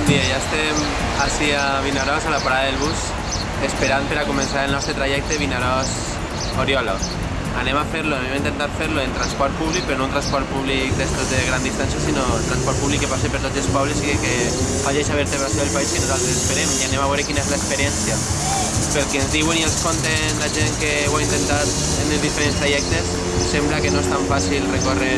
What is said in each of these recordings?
Bon dia, ja estem així a Vinaròs, a la parada del bus, esperant per a començar el nostre trajecte Vinaròs-Oriola. Anem a fer-lo, anem a intentar fer-lo en transport públic, però no un transport públic d'estos de gran distància, sinó transport públic que passi per tots els pobles i que, que faci aquesta vertebració del país que nosaltres esperem i anem a veure quina és l'experiència. Pel que ens diuen i ens conten la gent que ho ha intentat en els diferents trajectes, sembla que no és tan fàcil recórrer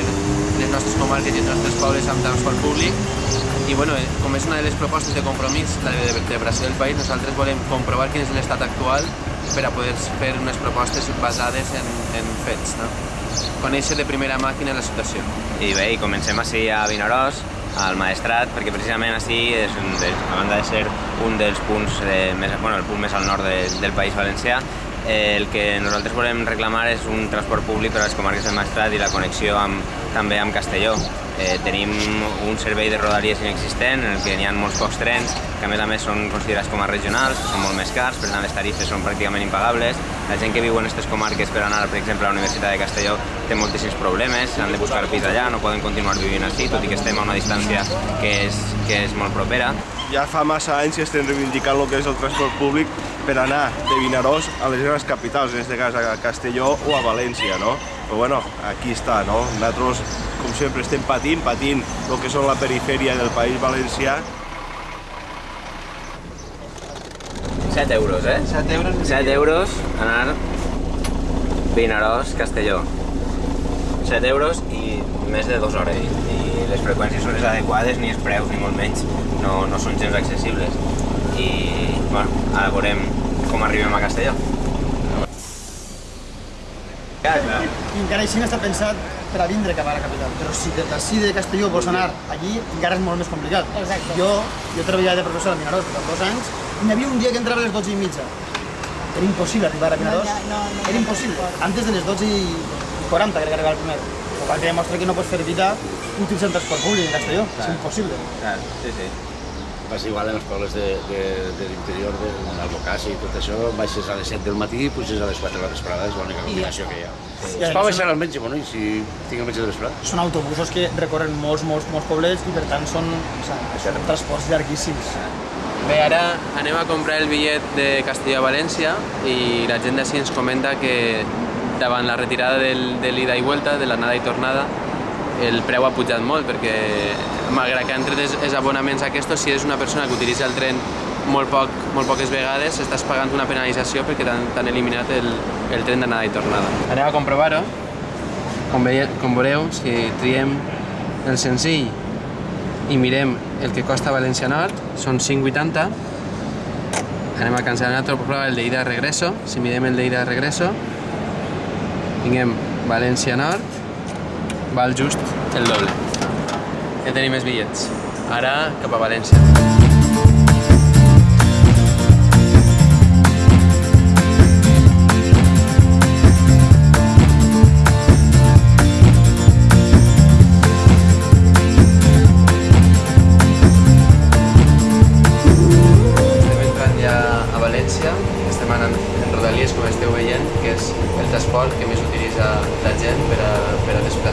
les nostres comarques i els nostres pobles amb transport públic i bueno, com és una de les propostes de compromís, la de vertebració del país, nosaltres volem comprovar quin és l'estat actual per a poder fer unes propostes basades en, en fets, no? Conèixer de primera màquina la situació. I bé, i comencem així a Vinaròs, al Maestrat, perquè precisament així és un dels, a banda de ser un dels punts de, més, bueno, el punt més al nord de, del País Valencià, eh, el que nosaltres volem reclamar és un transport públic per a les comarques del Maestrat i la connexió amb, també amb Castelló. Eh, tenim un servei de rodalies inexistent en el que n'hi ha molts pocs trens que a més a més són considerats com a regionals, són molt més cars, per tant les tarifes són pràcticament impagables. La gent que viu en aquestes comarques per anar, per exemple, a la Universitat de Castelló té moltíssims problemes, han de buscar pis allà, no poden continuar vivint així, tot i que estem a una distància que és, que és molt propera. Ja fa massa anys que estem reivindicant el que és el transport públic per anar de Vinaròs a les grans capitals, en aquest cas a Castelló o a València, no? Però bueno, aquí està, no? Nosaltres, com sempre, estem patint, patint el que són la perifèria del País Valencià 7 euros, eh? 7 euros. 7 euros anar Vinaròs, Castelló. 7 euros i més de 2 hores. I, I les freqüències són les adequades, ni els preus, ni molt menys, no, no són gens accessibles. I, bueno, ara veurem com arribem a Castelló. I encara així no està pensat per a vindre cap a la capital. Però si de d'ací de Castelló vols anar allí, encara és molt més complicat. Exacte. Jo, jo treballava de professor a Vinaròs durant dos anys i n'hi havia un dia que entrava a les 12 i mitja. Era impossible arribar a Vinaròs. No, no, no, Era no impossible. Antes de les 12 i 40 crec que arribava el primer. El qual que demostra que no pots fer vida utilitzant transport públic en Castelló. És Clar. impossible. Clar, sí, sí. Vas igual en els pobles de, de, de l'interior, de l'Albocàssia i tot això, baixes a les 7 del matí i puges a les 4 de la vesprada, és l'única combinació que hi ha. I Es pot més baixar al metge, bueno, i si tinc el metge de vesprada? Són autobusos que recorren molts, molts, molts poblets i per tant són, o sigui, són transports llarguíssims. Bé, ara anem a comprar el bitllet de Castelló a València i la gent d'ací ens comenta que davant la retirada del, de l'ida i vuelta, de l'anada i tornada, el preu ha pujat molt perquè malgrat que han tret els, abonaments aquests, si és una persona que utilitza el tren molt, poc, molt poques vegades, estàs pagant una penalització perquè t'han eliminat el, el tren d'anada i tornada. Anem a comprovar-ho. Com, com veureu, si triem el senzill i mirem el que costa València Nord, són 5,80. Anem a cancel·lar una altra prova, el d'ida regreso. Si mirem el d'ida regreso, tinguem València Nord, val just el doble. Ja tenim els bitllets. Ara cap a València.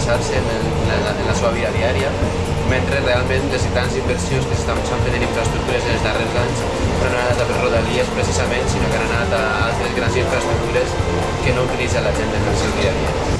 Desplaçar-se en, en, la, en la seva vida diària, mentre realment les grans inversions que s'estan fent en infraestructures en els darrers anys no han anat a per Rodalies precisament, sinó que han anat a altres grans infraestructures que no utilitza la gent en el seu dia a dia.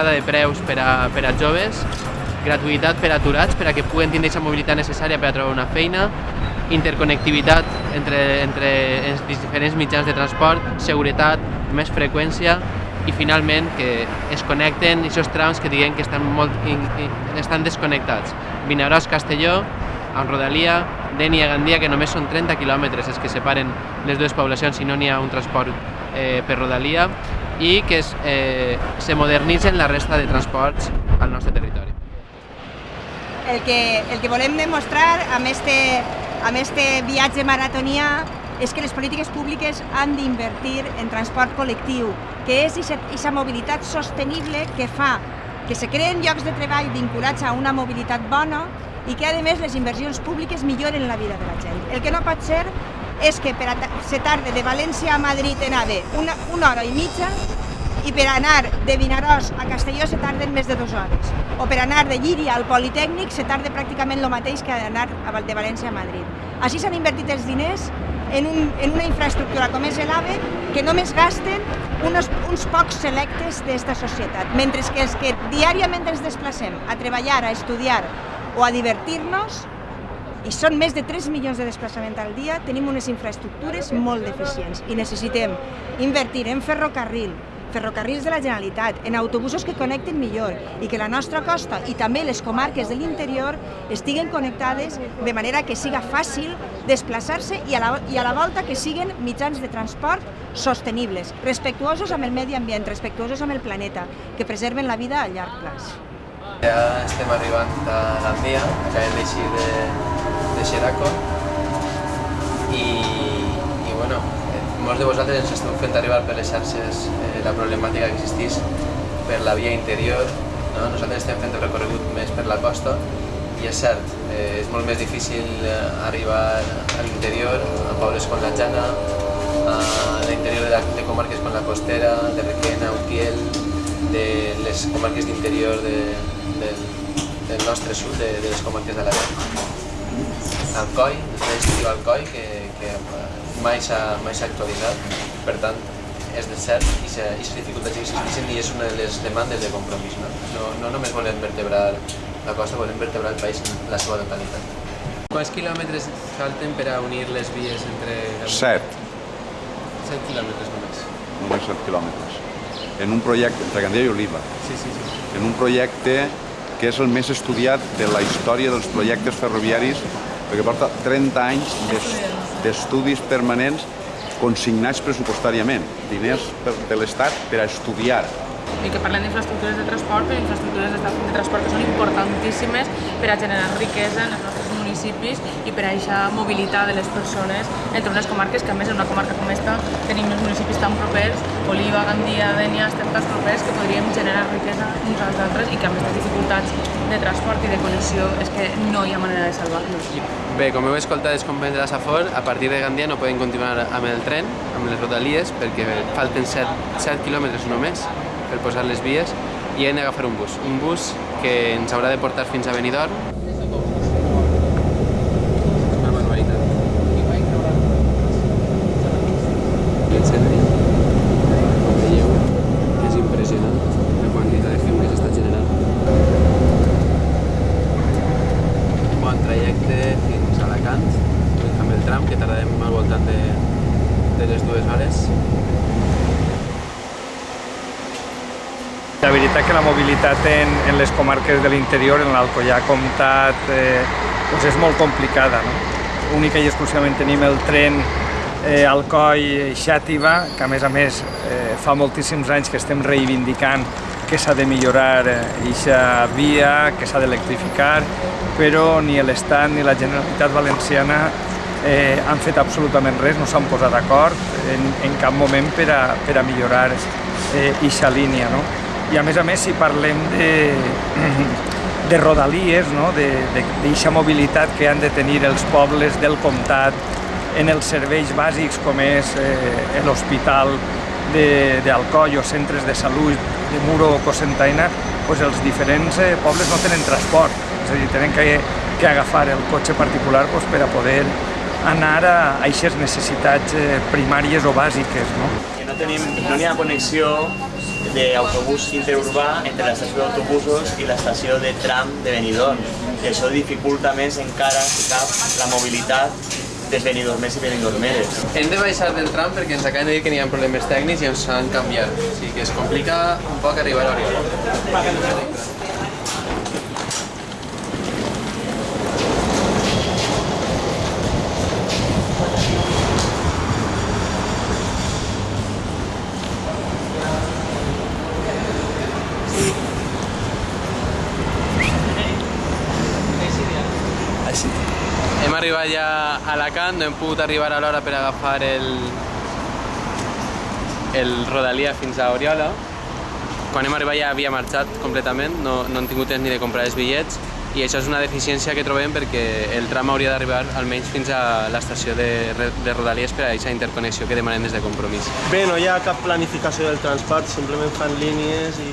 Baixada de preus per a, per a joves, gratuïtat per a aturats per a que puguen tindre aquesta mobilitat necessària per a trobar una feina, interconnectivitat entre, entre els diferents mitjans de transport, seguretat, més freqüència i finalment que es connecten aquests trams que diguem que estan, molt estan desconnectats. Vinaròs, Castelló, amb Rodalia, Dènia, Gandia, que només són 30 quilòmetres els que separen les dues poblacions si no n'hi ha un transport eh, per Rodalia i que es, eh, se modernitzen la resta de transports al nostre territori. El que, el que volem demostrar amb este, amb este viatge maratonià és que les polítiques públiques han d'invertir en transport col·lectiu, que és aquesta mobilitat sostenible que fa que se creen llocs de treball vinculats a una mobilitat bona i que, a més, les inversions públiques milloren la vida de la gent. El que no pot ser és que per a se tarde de València a Madrid en AVE una, una hora i mitja i per anar de Vinaròs a Castelló se tarden més de dues hores. O per anar de Llíria al Politècnic se tarda pràcticament el mateix que anar de València a Madrid. Així s'han invertit els diners en, un, en una infraestructura com és l'AVE que només gasten unos, uns pocs selectes d'esta societat, mentre que els que diàriament ens desplacem a treballar, a estudiar o a divertir-nos, i són més de 3 milions de desplaçaments al dia, tenim unes infraestructures molt deficients i necessitem invertir en ferrocarril, ferrocarrils de la Generalitat, en autobusos que connecten millor i que la nostra costa i també les comarques de l'interior estiguen connectades de manera que siga fàcil desplaçar-se i, a la, i a la volta que siguen mitjans de transport sostenibles, respectuosos amb el medi ambient, respectuosos amb el planeta, que preserven la vida a llarg plaç. Ja estem arribant a l'Andia, acabem d'eixir de, de Xeraco i, i bueno, molts de vosaltres ens esteu fent arribar per les xarxes eh, la problemàtica que existeix per la via interior. No? Nosaltres estem fent el recorregut més per la costa i és cert, eh, és molt més difícil eh, arribar a l'interior, a pobles com la Jana, a l'interior de, de comarques com la Costera, de Requena, Utiel, de les comarques d'interior de, del, del nostre sud, de, de les comarques de l'Arena. Alcoi, el diu Alcoi, que, que mai s'ha actualitzat, per tant, és de cert i les dificultats que existeixen i és una de les demandes de compromís. No, no, no només volem vertebrar la costa, volem vertebrar el país en la seva totalitat. Quants quilòmetres falten per a unir les vies entre... Set. Set quilòmetres només. Només set quilòmetres. En un projecte, entre Gandia i Oliva. Sí, sí, sí. En un projecte que és el més estudiat de la història dels projectes ferroviaris perquè porta 30 anys d'estudis permanents consignats pressupostàriament, diners de l'Estat per a estudiar i que parlem d'infraestructures de transport, però infraestructures de transport que són importantíssimes per a generar riquesa en els nostres municipis i per a aquesta mobilitat de les persones entre unes comarques que a més en una comarca com esta tenim els municipis tan propers, Oliva, Gandia, Dènia, estem tan propers que podríem generar riquesa uns als altres i que amb aquestes dificultats de transport i de connexió és que no hi ha manera de salvar-los. Bé, com heu escoltat els companys de la Safor, a partir de Gandia no poden continuar amb el tren, amb les rodalies, perquè falten 7, 7 quilòmetres només per posar les vies i hem d'agafar un bus. Un bus que ens haurà de portar fins a Benidorm La veritat que la mobilitat en, en les comarques de l'interior, en l'Alcoyà Comtat, eh, doncs és molt complicada. No? Única i exclusivament tenim el tren eh, Alcoi-Xàtiva, que a més a més eh, fa moltíssims anys que estem reivindicant que s'ha de millorar aquesta eh, via, que s'ha d'electrificar, però ni l'Estat ni la Generalitat Valenciana eh, han fet absolutament res, no s'han posat d'acord en, en cap moment per a, per a millorar aquesta eh, línia. No? i a més a més si parlem de, de rodalies, no? d'aquesta mobilitat que han de tenir els pobles del comtat en els serveis bàsics com és eh, l'hospital d'Alcoi o centres de salut de Muro o Cosentaina, doncs els diferents eh, pobles no tenen transport, és a dir, tenen que, que agafar el cotxe particular doncs, per a poder anar a aquestes necessitats eh, primàries o bàsiques. No? No, tenim, no hi ha connexió d'autobús interurbà entre l'estació d'autobusos i l'estació de tram de Benidorm. I això dificulta més encara, si cap, la mobilitat des Benidormers i Benidormeres. Hem de baixar del tram perquè ens acaben de dir que n'hi ha problemes tècnics i ens han canviat. O sigui que es complica un poc arribar a Oriol. Arribat ja a Alacant, no hem pogut arribar a l'hora per agafar el, el Rodalia fins a Oriola. Quan hem arribat ja havia marxat completament, no, no hem tingut temps ni de comprar els bitllets i això és una deficiència que trobem perquè el tram hauria d'arribar almenys fins a l'estació de, de Rodalies per a aquesta interconnexió que demanem des de Compromís. Bé, no hi ha cap planificació del transport, simplement fan línies i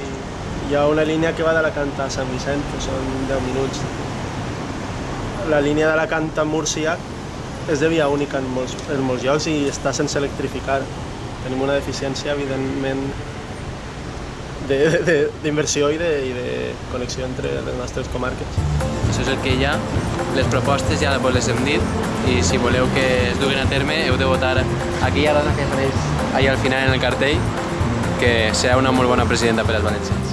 hi ha una línia que va d'Alacant a Sant Vicent, que són 10 minuts. La línia d'Alacant a Múrcia és de via única en molts, en molts llocs i està sense electrificar. Tenim una deficiència, evidentment, d'inversió i, de, i de connexió entre les nostres comarques. Això és el que hi ha, les propostes ja les hem dit i si voleu que es duguin a terme heu de votar aquella dona que apareix allà al final en el cartell que serà una molt bona presidenta per als valencians.